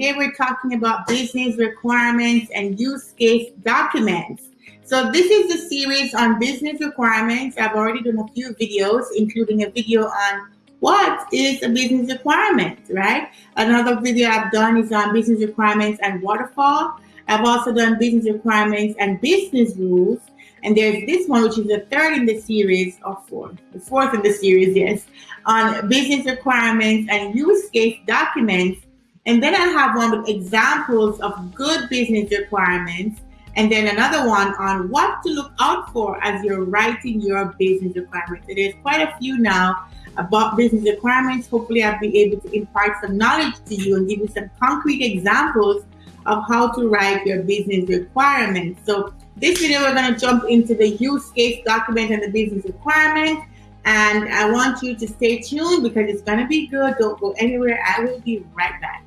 today we're talking about business requirements and use case documents. So this is the series on business requirements. I've already done a few videos, including a video on what is a business requirement, right? Another video I've done is on business requirements and waterfall. I've also done business requirements and business rules. And there's this one, which is the third in the series, or fourth, the fourth in the series, yes, on business requirements and use case documents. And then I have one with examples of good business requirements. And then another one on what to look out for as you're writing your business requirements. So there's quite a few now about business requirements. Hopefully I'll be able to impart some knowledge to you and give you some concrete examples of how to write your business requirements. So this video, we're going to jump into the use case document and the business requirement. And I want you to stay tuned because it's going to be good. Don't go anywhere. I will be right back.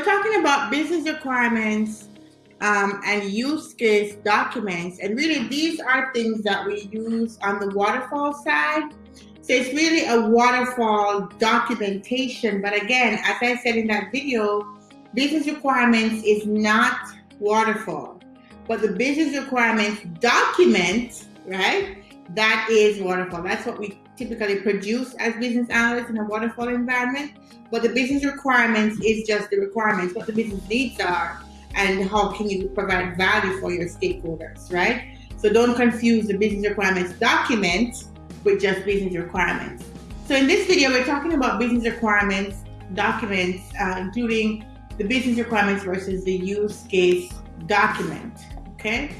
We're talking about business requirements um, and use case documents. And really these are things that we use on the waterfall side. So it's really a waterfall documentation. But again, as I said in that video, business requirements is not waterfall. But the business requirements document, right? That is waterfall. That's what we typically produce as business analysts in a waterfall environment. But the business requirements is just the requirements, what the business needs are, and how can you provide value for your stakeholders, right? So don't confuse the business requirements document with just business requirements. So in this video, we're talking about business requirements documents, uh, including the business requirements versus the use case document, okay?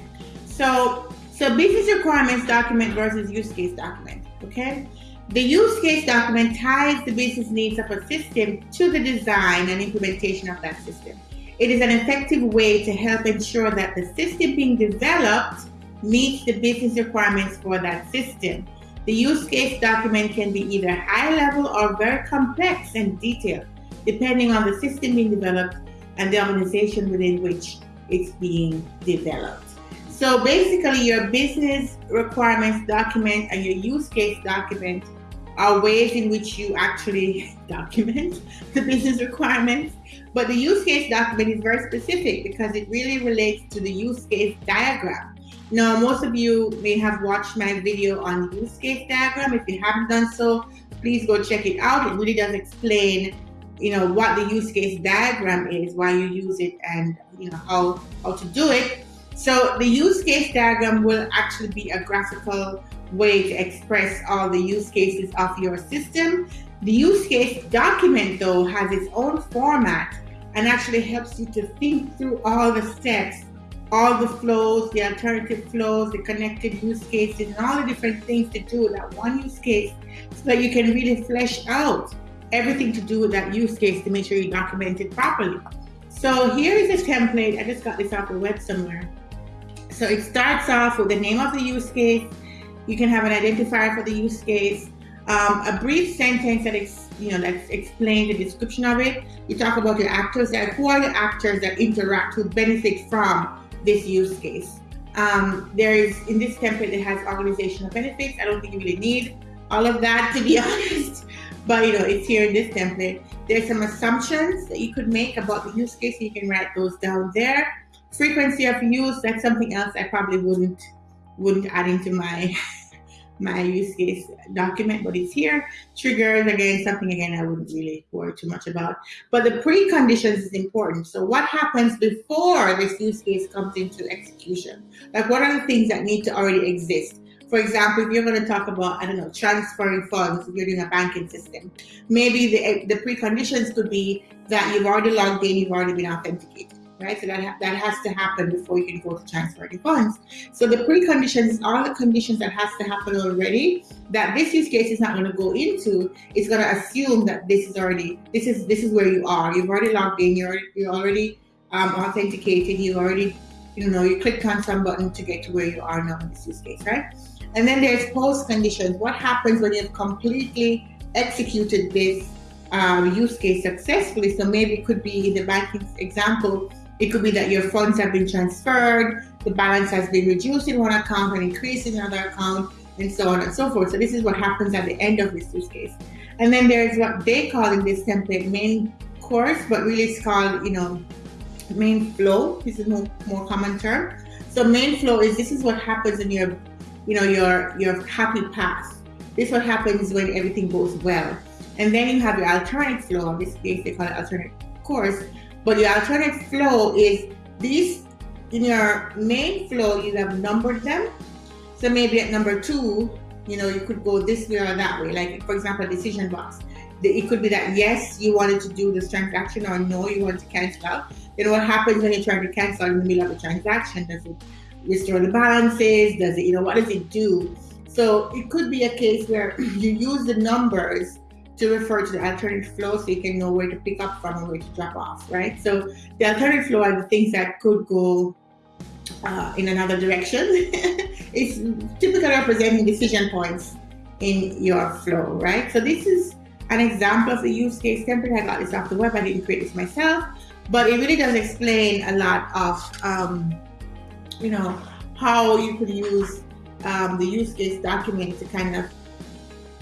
So, so business requirements document versus use case document, okay? The use case document ties the business needs of a system to the design and implementation of that system. It is an effective way to help ensure that the system being developed meets the business requirements for that system. The use case document can be either high level or very complex and detailed, depending on the system being developed and the organization within which it's being developed. So basically your business requirements document and your use case document are ways in which you actually document the business requirements. But the use case document is very specific because it really relates to the use case diagram. Now, most of you may have watched my video on use case diagram. If you haven't done so, please go check it out. It really does explain, you know, what the use case diagram is, why you use it, and you know how how to do it. So the use case diagram will actually be a graphical way to express all the use cases of your system. The use case document though has its own format and actually helps you to think through all the steps, all the flows, the alternative flows, the connected use cases, and all the different things to do with that one use case so that you can really flesh out everything to do with that use case to make sure you document it properly. So here is a template. I just got this off the web somewhere. So it starts off with the name of the use case, you can have an identifier for the use case, um, a brief sentence that ex, you know that explains the description of it. You talk about your actors, that who are the actors that interact, who benefit from this use case. Um, there is in this template it has organizational benefits. I don't think you really need all of that to be honest, but you know it's here in this template. There's some assumptions that you could make about the use case. So you can write those down there. Frequency of use, that's something else I probably wouldn't wouldn't add into my my use case document, but it's here. Triggers, again, something again I wouldn't really worry too much about. But the preconditions is important. So what happens before this use case comes into execution? Like what are the things that need to already exist? For example, if you're going to talk about, I don't know, transferring funds, if you're doing a banking system, maybe the, the preconditions could be that you've already logged in, you've already been authenticated right? So that, ha that has to happen before you can go to transfer the funds. So the preconditions are the conditions that has to happen already that this use case is not going to go into. It's going to assume that this is already, this is this is where you are. You've already logged in, you're, you're already um, authenticated, you've already you know, you clicked on some button to get to where you are now in this use case, right? And then there's post conditions. What happens when you've completely executed this um, use case successfully? So maybe it could be in the banking example, it could be that your funds have been transferred, the balance has been reduced in one account and increased in another account, and so on and so forth. So this is what happens at the end of this use case. And then there's what they call in this template main course, but really it's called, you know, main flow. This is more, more common term. So main flow is this is what happens in your, you know, your your happy path. This is what happens when everything goes well. And then you have your alternate flow. In this case, they call it alternate course. But your alternate flow is these in your main flow, you have numbered them. So maybe at number two, you know, you could go this way or that way. Like for example, decision box. It could be that yes, you wanted to do this transaction or no, you want to cancel out. Then what happens when you try to cancel in the middle of a transaction? Does it restore the balances? Does it, you know, what does it do? So it could be a case where you use the numbers to refer to the alternate flow so you can know where to pick up from and where to drop off, right? So the alternate flow are the things that could go uh, in another direction. it's typically representing decision points in your flow, right? So this is an example of a use case template. I got this off the web. I didn't create this myself but it really does explain a lot of um, you know how you could use um, the use case document to kind of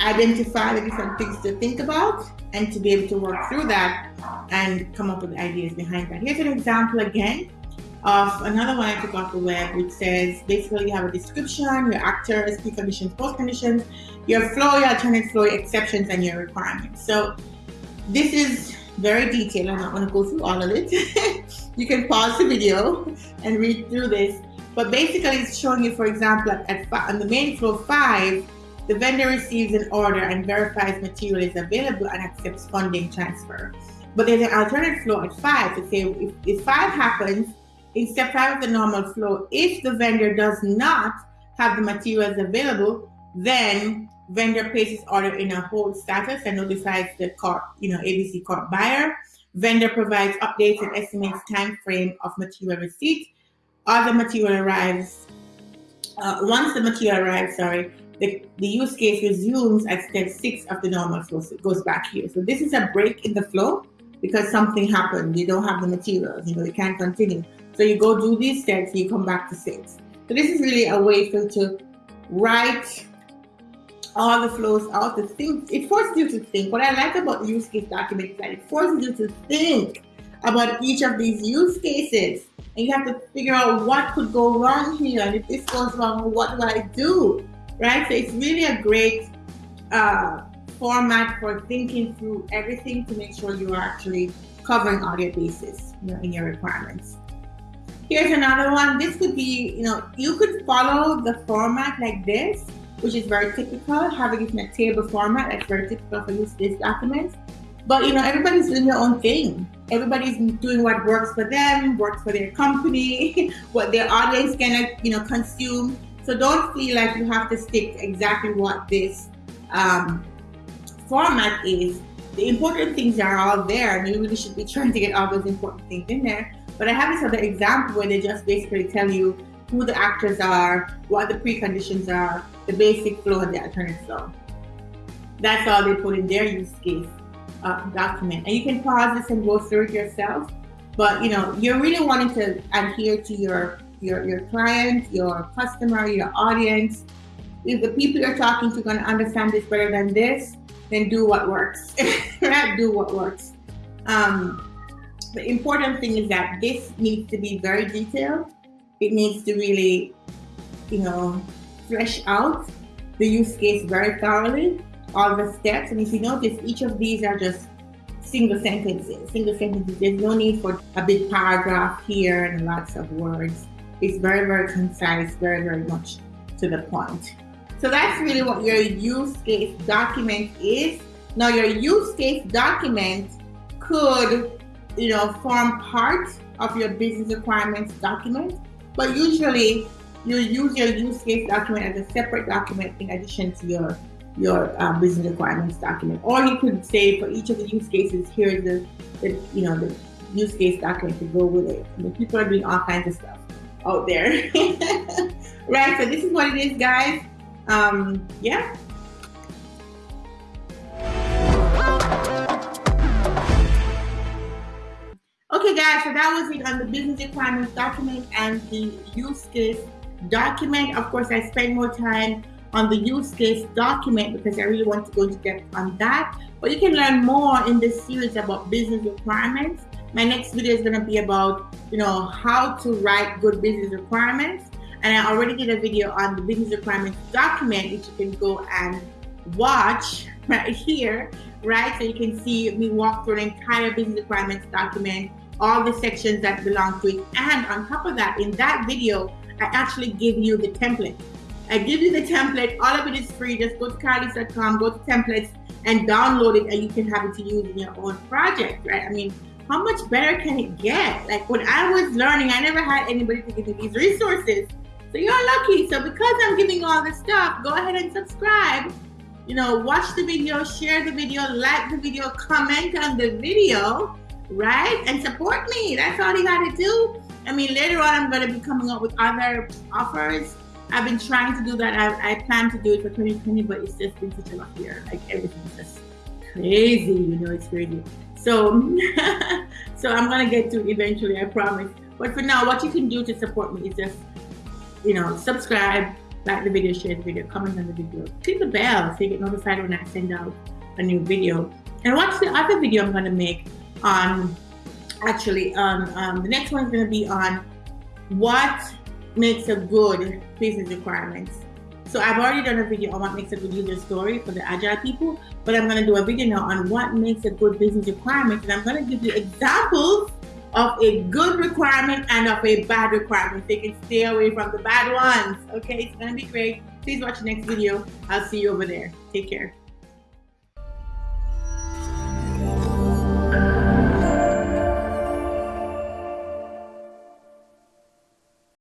identify the different things to think about and to be able to work through that and come up with ideas behind that. Here's an example again of another one I took off the web, which says basically you have a description, your actors, preconditions, post conditions, your flow, your alternate flow, exceptions, and your requirements. So this is very detailed. I'm not going to go through all of it. you can pause the video and read through this. But basically, it's showing you, for example, at, on the main flow five, the vendor receives an order and verifies material is available and accepts funding transfer. But there's an alternate flow at five to say if, if five happens in step five of the normal flow, if the vendor does not have the materials available, then vendor places order in a hold status and notifies the corp, you know, ABC Corp buyer. Vendor provides updates and estimates time frame of material receipt. Other material arrives. Uh, once the material arrives, sorry, the, the use case resumes at step six of the normal flow. So it goes back here. So this is a break in the flow because something happened. You don't have the materials, you know, you can't continue. So you go do these steps, you come back to six. So this is really a way for to write all the flows out to think. It forces you to think. What I like about the use case document is that it forces you to think about each of these use cases. And you have to figure out what could go wrong here. And if this goes wrong, what do I do? Right? So it's really a great uh, format for thinking through everything to make sure you are actually covering all your bases you know, in your requirements. Here's another one. This could be, you know, you could follow the format like this which is very typical, having it in a table format, that's very typical for these case documents. But you know, everybody's doing their own thing. Everybody's doing what works for them, works for their company, what their audience can you know consume. So don't feel like you have to stick to exactly what this um, format is. The important things are all there, and you really should be trying to get all those important things in there. But I have this other example where they just basically tell you who the actors are, what the preconditions are, the basic flow and the alternate flow. That's all they put in their use case uh, document. And you can pause this and go through it yourself. But you know, you're really wanting to adhere to your your your client, your customer, your audience. If the people you're talking to are going to understand this better than this, then do what works. do what works. Um, the important thing is that this needs to be very detailed it needs to really, you know, flesh out the use case very thoroughly, all the steps. And if you notice, each of these are just single sentences, single sentences. There's no need for a big paragraph here and lots of words. It's very, very concise, very, very much to the point. So that's really what your use case document is. Now your use case document could, you know, form part of your business requirements document but usually you use your use case document as a separate document in addition to your your um, business requirements document. Or you could say for each of the use cases, here's the, the you know the use case document to go with it. Mean, people are doing all kinds of stuff. Out there. right, so this is what it is, guys. Um, yeah. Okay, guys, so that was it on the business requirements document and the use case document. Of course, I spent more time on the use case document because I really want to go into depth on that. But you can learn more in this series about business requirements. My next video is going to be about, you know, how to write good business requirements. And I already did a video on the business requirements document, which you can go and watch right here, right? So you can see me walk through an entire business requirements document, all the sections that belong to it. And on top of that, in that video, I actually give you the template. I give you the template. All of it is free. Just go to carlease.com, go to templates, and download it, and you can have it to use in your own project, right? I mean, how much better can it get? Like when I was learning, I never had anybody to give me these resources. So you're lucky. So because I'm giving all this stuff, go ahead and subscribe. You know, watch the video, share the video, like the video, comment on the video, right? And support me. That's all you got to do. I mean, later on, I'm to be coming up with other offers. I've been trying to do that. I, I plan to do it for 2020, but it's just been such a rough year. Like everything's just crazy. You know, it's crazy. So, so I'm gonna get to it eventually. I promise. But for now, what you can do to support me is just, you know, subscribe, like the video, share the video, comment on the video, click the bell so you get notified when I send out a new video, and watch the other video I'm gonna make on actually on um, the next one's to be on what makes a good business requirements. So I've already done a video on what makes a good user story for the agile people, but I'm to do a video now on what makes a good business requirement, and I'm to give you examples of a good requirement and of a bad requirement you can stay away from the bad ones. Okay, it's to be great. Please watch the next video. I'll see you over there. Take care.